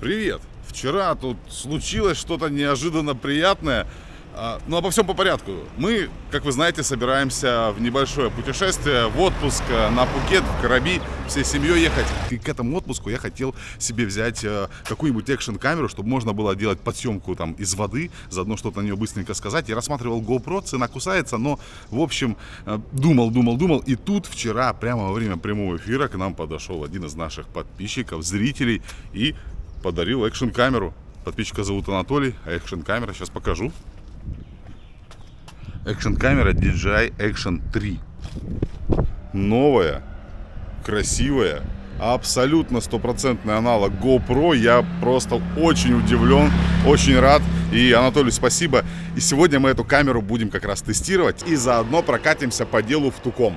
Привет! Вчера тут случилось что-то неожиданно приятное. А, Ну, обо всем по порядку. Мы, как вы знаете, собираемся в небольшое путешествие, в отпуск э, на Пукет, в Караби, всей семьей ехать. И к этому отпуску я хотел себе взять э, какую-нибудь экшн-камеру, чтобы можно было делать подсъемку там из воды, заодно что-то на нее быстренько сказать. Я рассматривал GoPro, цена кусается, но, в общем, э, думал, думал, думал. И тут вчера, прямо во время прямого эфира, к нам подошел один из наших подписчиков, зрителей, и подарил экшн-камеру. Подписчика зовут Анатолий, а экшн-камера сейчас покажу. Экшн-камера DJI Action 3. Новая, красивая, абсолютно стопроцентный аналог GoPro. Я просто очень удивлен, очень рад. И, Анатолий, спасибо. И сегодня мы эту камеру будем как раз тестировать и заодно прокатимся по делу в Туком.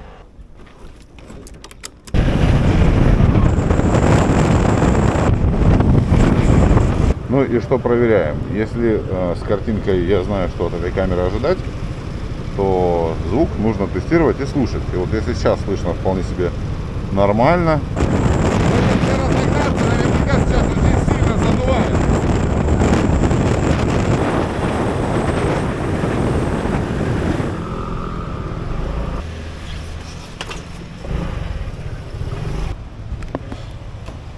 Ну и что проверяем? Если э, с картинкой я знаю, что от этой камеры ожидать, то звук нужно тестировать и слушать. И вот если сейчас слышно вполне себе нормально.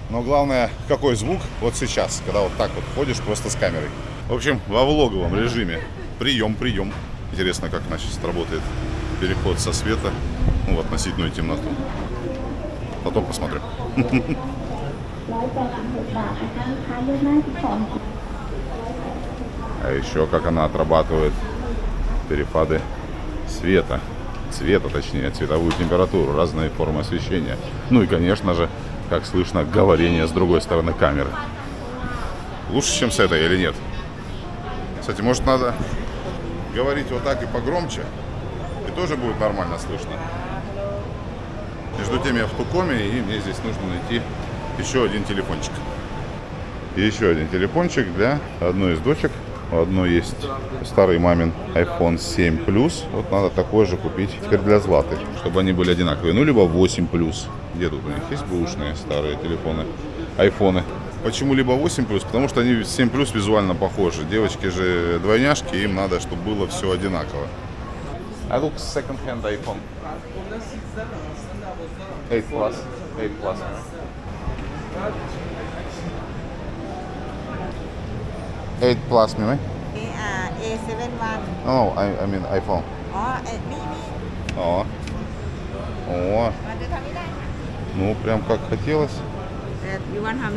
Но главное, какой звук вот сейчас, когда вот так вот ходишь просто с камерой. В общем, во влоговом режиме. Прием, прием. Интересно, как значит работает переход со света ну, в относительную темноту. Потом посмотрим. А еще как она отрабатывает перепады света. Цвета, точнее, цветовую температуру, разные формы освещения. Ну и, конечно же, как слышно, говорение с другой стороны камеры. Лучше, чем с этой или нет? Кстати, может надо говорить вот так и погромче, и тоже будет нормально слышно. Между тем я в Тукоме, и мне здесь нужно найти еще один телефончик. И еще один телефончик для одной из дочек. У одной есть старый мамин iPhone 7 Plus. Вот надо такой же купить теперь для Златы, чтобы они были одинаковые. Ну, либо 8 Plus. Где тут у них есть бэушные старые телефоны, айфоны? Почему либо 8 плюс? Потому что они 7 плюс визуально похожи. Девочки же двойняшки, им надо, чтобы было все одинаково. А I look second-hand iPhone. 8 plus. 8 plus. Eight plus, Mimi? Uh, A71. No, I, I mean iPhone. Oh, uh, Mimi. Oh. Oh. Ну, прям как хотелось. That you want how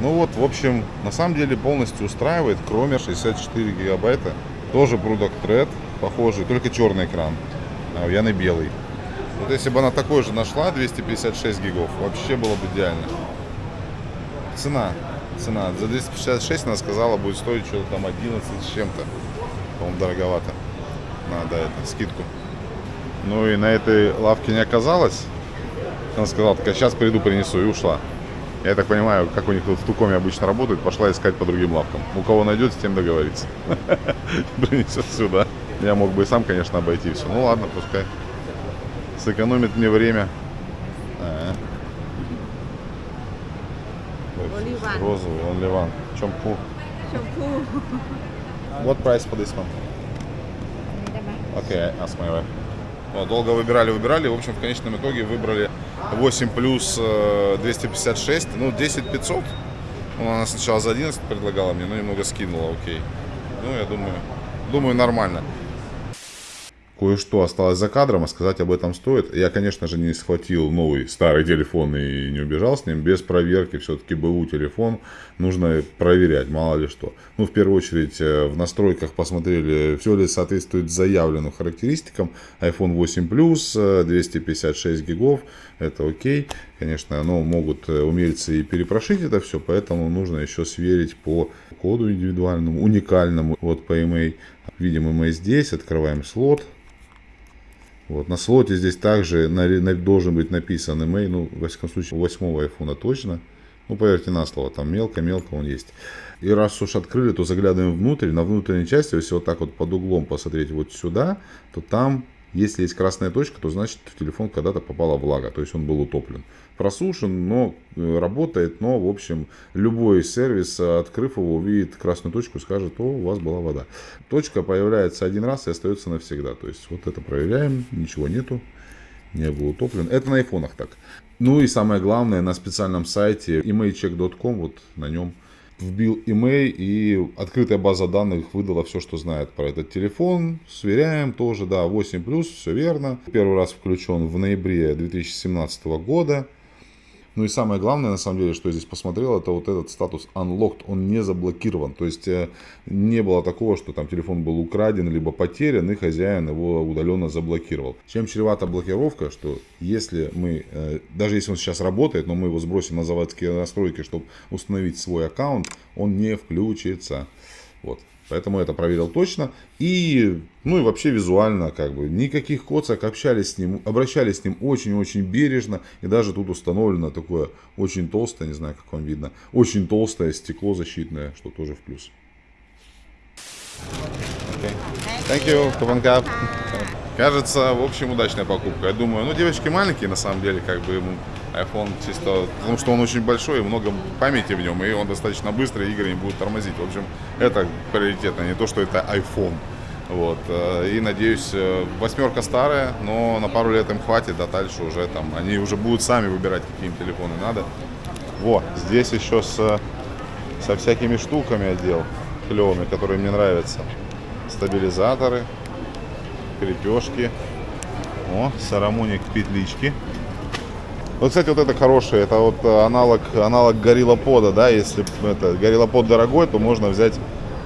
Ну вот, в общем, на самом деле полностью устраивает, кроме 64 гигабайта. Тоже Product Thread, похожий, только черный экран. А у Яны белый. Вот если бы она такой же нашла, 256 гигов, вообще было бы идеально. Цена. Цена. За 256 она сказала, будет стоить что-то там 11 с чем-то. По-моему, дороговато надо это, скидку. Ну и на этой лавке не оказалось. Она сказала, так, сейчас приду, принесу, и ушла. Я так понимаю, как у них тут в Тукоме обычно работают, пошла искать по другим лавкам. У кого найдет, с тем договорится. Принесет сюда. Я мог бы и сам, конечно, обойти все. Ну ладно, пускай. Сэкономит мне время. А, э. Розовый, он ливан. Чемпу. Чемпу. What price for this one? Окей, okay, долго выбирали, выбирали. В общем, в конечном итоге выбрали 8 плюс э, 256. Ну, 10 500. Ну, она сначала за 11 предлагала мне, но немного скинула, окей. Ну, я думаю, думаю, нормально. Кое-что осталось за кадром, а сказать об этом стоит. Я, конечно же, не схватил новый старый телефон и не убежал с ним без проверки. Все-таки БУ телефон нужно проверять, мало ли что. Ну, в первую очередь, э, в настройках посмотрели, все ли соответствует заявленным характеристикам. iPhone 8 Plus, 256 гигов, это окей. Конечно, но могут э, умельцы и перепрошить это все, поэтому нужно еще сверить по коду индивидуальному, уникальному от PMA. Видим EMA здесь, открываем слот. Вот, на слоте здесь также на, на, должен быть написан email, ну, во всяком случае, у восьмого айфона точно. Ну, поверьте на слово, там мелко-мелко он есть. И раз уж открыли, то заглядываем внутрь. На внутренней части, если вот так вот под углом посмотреть вот сюда, то там Если есть красная точка, то значит в телефон когда-то попала влага, то есть он был утоплен. Просушен, но э, работает, но, в общем, любой сервис, э, открыв его, увидит красную точку и скажет, о, у вас была вода. Точка появляется один раз и остается навсегда. То есть вот это проверяем, ничего нету, не был утоплен. Это на айфонах так. Ну и самое главное, на специальном сайте emailcheck.com, вот на нем вбил email и открытая база данных выдала все, что знает про этот телефон. Сверяем тоже, да, 8+, все верно. Первый раз включен в ноябре 2017 года. Ну и самое главное, на самом деле, что я здесь посмотрел, это вот этот статус unlocked, он не заблокирован. То есть э, не было такого, что там телефон был украден, либо потерян, и хозяин его удаленно заблокировал. Чем чревата блокировка, что если мы, э, даже если он сейчас работает, но мы его сбросим на заводские настройки, чтобы установить свой аккаунт, он не включится. Вот. Поэтому это проверил точно. И, ну и вообще визуально, как бы, никаких коцок, общались с ним, обращались с ним очень-очень бережно. И даже тут установлено такое очень толстое, не знаю, как вам видно, очень толстое стекло защитное, что тоже в плюс. Okay. Thank you. Кажется, в общем, удачная покупка. Я думаю, ну, девочки маленькие, на самом деле, как бы ему iPhone чисто, потому что он очень большой и много памяти в нем, и он достаточно быстрый, игры не будут тормозить. В общем, это приоритетно, не то, что это iPhone. Вот. э, И надеюсь, э, восьмерка старая, но на пару лет им хватит, а дальше уже там, они уже будут сами выбирать, какие им телефоны надо. Во, здесь еще с, со всякими штуками отдел клевыми, которые мне нравятся. Стабилизаторы, крепежки. О, сарамоник петлички. Вот, кстати, вот это хорошее, это вот э, аналог, аналог гориллопода, да, если это гориллопод дорогой, то можно взять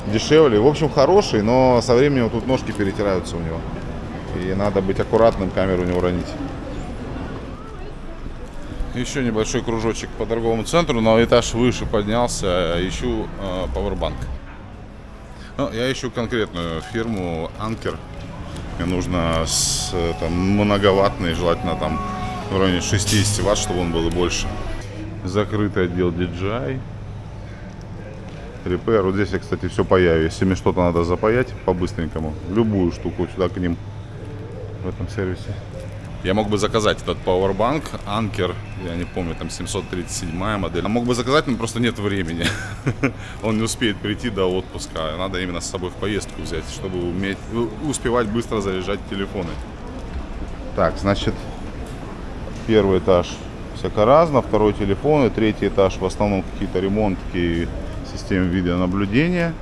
дешевле. В общем, хороший, но со временем тут ножки перетираются у него. И надо быть аккуратным, камеру не уронить. Еще небольшой кружочек по торговому центру, на этаж выше поднялся, ищу э, пауэрбанк. Ну, я ищу конкретную фирму Анкер. Мне нужно с, там, многоваттный, желательно там в районе 60 ватт, чтобы он был и больше. Закрытый отдел DJI. Repair. Вот здесь я, кстати, все паяю. Если мне что-то надо запаять по-быстренькому, любую штуку сюда к ним в этом сервисе. Я мог бы заказать этот Powerbank Anker, я не помню, там 737 модель. А мог бы заказать, но просто нет времени. Он не успеет прийти до отпуска. Надо именно с собой в поездку взять, чтобы уметь, успевать быстро заряжать телефоны. Так, значит, первый этаж всяко разно, второй телефон, третий этаж в основном какие-то ремонтки и системы видеонаблюдения.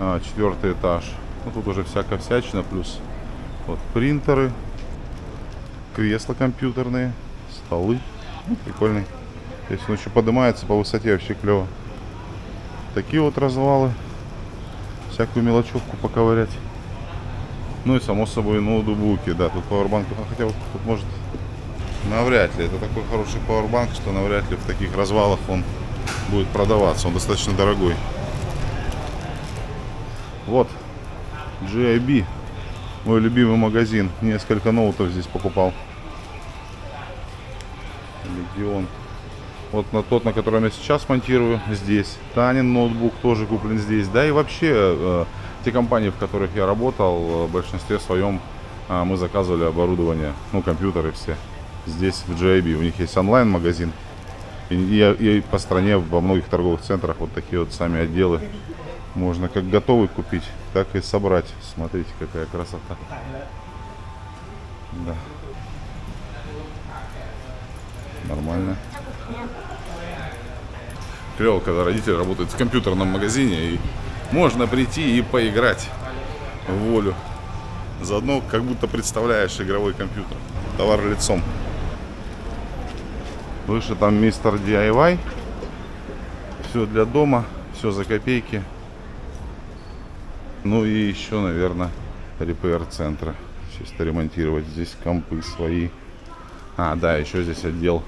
А, четвертый этаж, ну тут уже всякая всячина, плюс вот принтеры, кресла компьютерные, столы. Ну, прикольный. Здесь он еще поднимается по высоте, вообще клево. Такие вот развалы. Всякую мелочевку поковырять. Ну и само собой ноутбуки, да, тут пауэрбанк, хотя вот тут может навряд ли. Это такой хороший пауэрбанк, что навряд ли в таких развалах он будет продаваться. Он достаточно дорогой. Вот, GIB, мой любимый магазин. Несколько ноутов здесь покупал. Легион. Вот на тот, на котором я сейчас монтирую, здесь. Танин ноутбук тоже куплен здесь. Да и вообще, э, те компании, в которых я работал, в большинстве своем э, мы заказывали оборудование, ну, компьютеры все. Здесь в JB. У них есть онлайн-магазин. И, и, и по стране во многих торговых центрах вот такие вот сами отделы. Можно как готовый купить, так и собрать. Смотрите, какая красота. Да. Нормально. Клево, когда родители работают в компьютерном магазине и можно прийти и поиграть в волю. Заодно как будто представляешь игровой компьютер. Товар лицом. Выше там мистер DIY. Все для дома, все за копейки. Ну и еще, наверное, репейр центра. Чисто ремонтировать здесь компы свои. А, да, еще здесь отдел,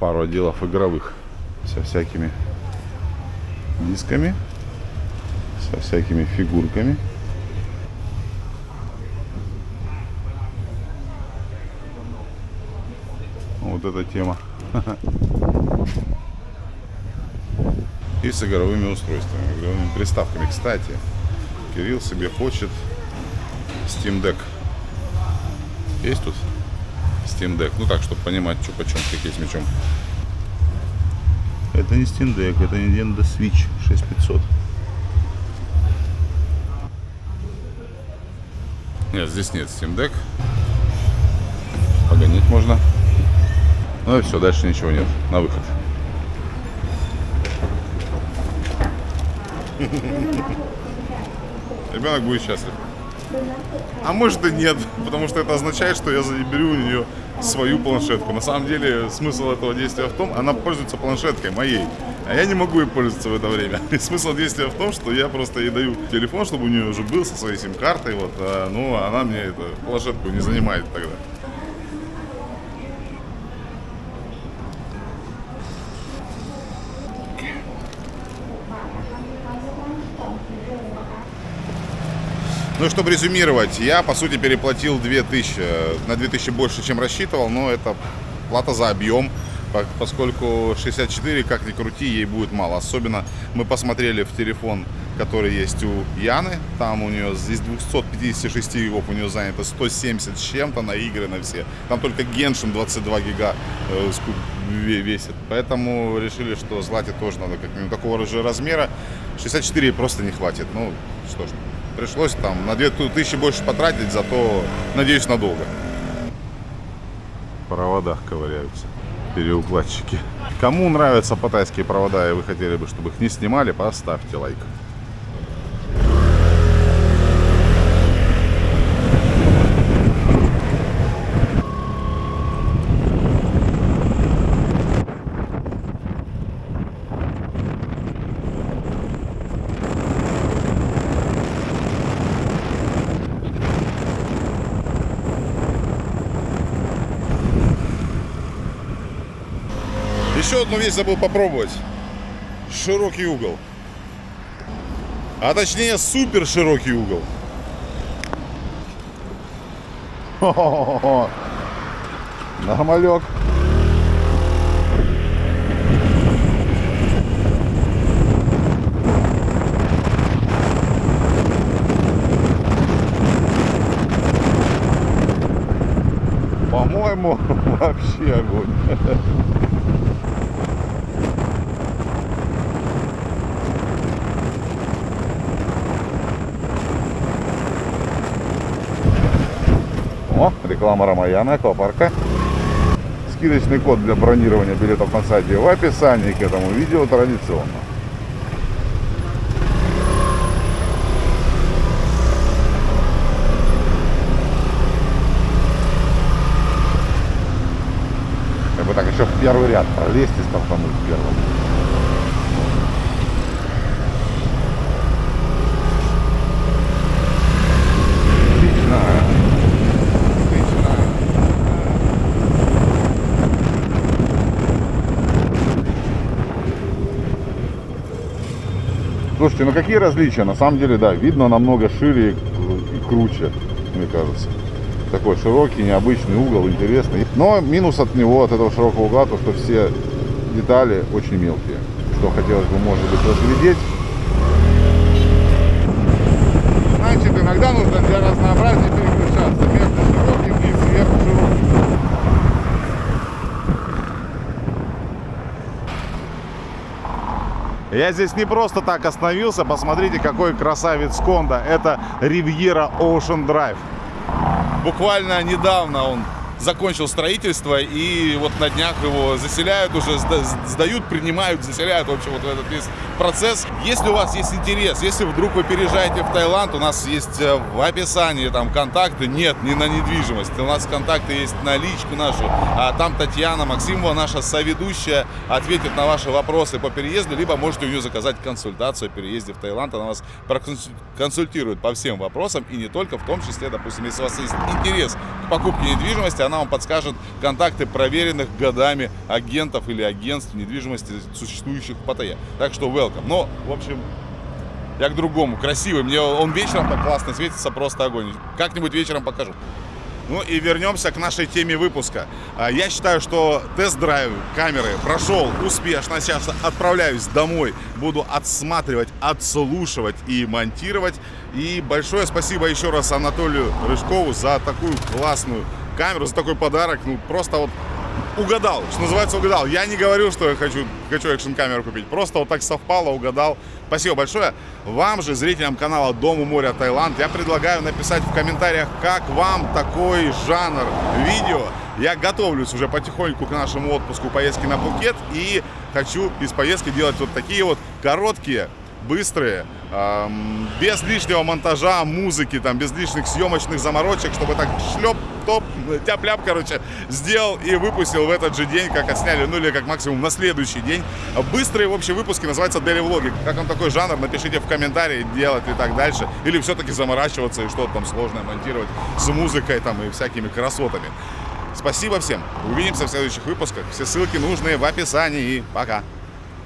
пару отделов игровых. Со всякими дисками, со всякими фигурками. Вот эта тема. И с игровыми устройствами, игровыми приставками. Кстати, Кирилл себе хочет Steam Deck. Есть тут Steam Deck. Ну так, чтобы понимать, что почем, какие с мячом. Это не Steam Deck, это Nintendo Switch 6500. Нет, здесь нет Steam Deck. Погонять можно. Ну и все, дальше ничего нет. На выход. Ребенок будет счастлив. А может и нет, потому что это означает, что я заберу у нее свою планшетку. На самом деле смысл этого действия в том, она пользуется планшеткой моей, а я не могу ей пользоваться в это время. И смысл действия в том, что я просто ей даю телефон, чтобы у нее уже был со своей сим-картой, вот, а, ну, она мне эту планшетку не занимает тогда. Ну чтобы резюмировать, я по сути переплатил 2000, на 2000 больше, чем рассчитывал, но это плата за объем, по- поскольку 64, как ни крути, ей будет мало. Особенно мы посмотрели в телефон, который есть у Яны, там у нее из 256 гигов у нее занято 170 с чем-то на игры на все. Там только Genshin 22 гига э, весит. Поэтому решили, что злате тоже надо как минимум такого же размера. 64 просто не хватит. Ну, что ж, пришлось там на 2000 больше потратить, зато, надеюсь, надолго. В проводах ковыряются переукладчики. Кому нравятся патайские провода и вы хотели бы, чтобы их не снимали, поставьте лайк. Еще одну вещь забыл попробовать. Широкий угол. А точнее супер широкий угол. Хо-хо-хо-хо. Нормалек. По-моему, вообще огонь. О, реклама Рамаяна аквапарка. Скидочный код для бронирования билетов на сайте в описании к этому видео традиционно. Как бы так еще в первый ряд пролезть и стартануть первым. Отлично. Слушайте, ну какие различия? На самом деле, да, видно намного шире и кру- и круче, мне кажется. Такой широкий, необычный угол, интересный. Но минус от него, от этого широкого угла, то, что все детали очень мелкие. Что хотелось бы, может быть, разглядеть. Значит, иногда нужно для разнообразия переключаться между широким и сверхшироким. Я здесь не просто так остановился. Посмотрите, какой красавец Конда. Это Riviera Ocean Drive. Буквально недавно он закончил строительство и вот на днях его заселяют уже, сда- сдают, принимают, заселяют, в общем, вот этот весь процесс. Если у вас есть интерес, если вдруг вы переезжаете в Таиланд, у нас есть э, в описании там контакты, нет, не на недвижимость, у нас контакты есть на личку нашу, а там Татьяна Максимова, наша соведущая, ответит на ваши вопросы по переезду, либо можете у нее заказать консультацию о переезде в Таиланд, она вас проконсультирует по всем вопросам и не только, в том числе, допустим, если у вас есть интерес к покупке недвижимости, она вам подскажет контакты проверенных годами агентов или агентств недвижимости, существующих в Паттайе. Так что welcome. Но, в общем, я к другому. Красивый. Мне он вечером так классно светится, просто огонь. Как-нибудь вечером покажу. Ну и вернемся к нашей теме выпуска. А, Я считаю, что тест-драйв камеры прошел успешно. Сейчас отправляюсь домой, буду отсматривать, отслушивать и монтировать. И большое спасибо еще раз Анатолию Рыжкову за такую классную камеру, за такой подарок. Ну, просто вот угадал, что называется, угадал. Я не говорю, что я хочу, хочу экшн-камеру купить. Просто вот так совпало, угадал. Спасибо большое. Вам же, зрителям канала Дом у моря Таиланд, я предлагаю написать в комментариях, как вам такой жанр видео. Я готовлюсь уже потихоньку к нашему отпуску поездки на Пхукет и хочу из поездки делать вот такие вот короткие, быстрые, эм, без лишнего монтажа, музыки, там, без лишних съемочных заморочек, чтобы так шлеп, топ, тяп-ляп, короче, сделал и выпустил в этот же день, как отсняли, ну или как максимум на следующий день. Быстрые, в общем, выпуски называются Daily Влоги. Как вам такой жанр, напишите в комментарии, делать и так дальше. Или все-таки заморачиваться и что-то там сложное монтировать с музыкой там и всякими красотами. Спасибо всем. Увидимся в следующих выпусках. Все ссылки нужные в описании. Пока.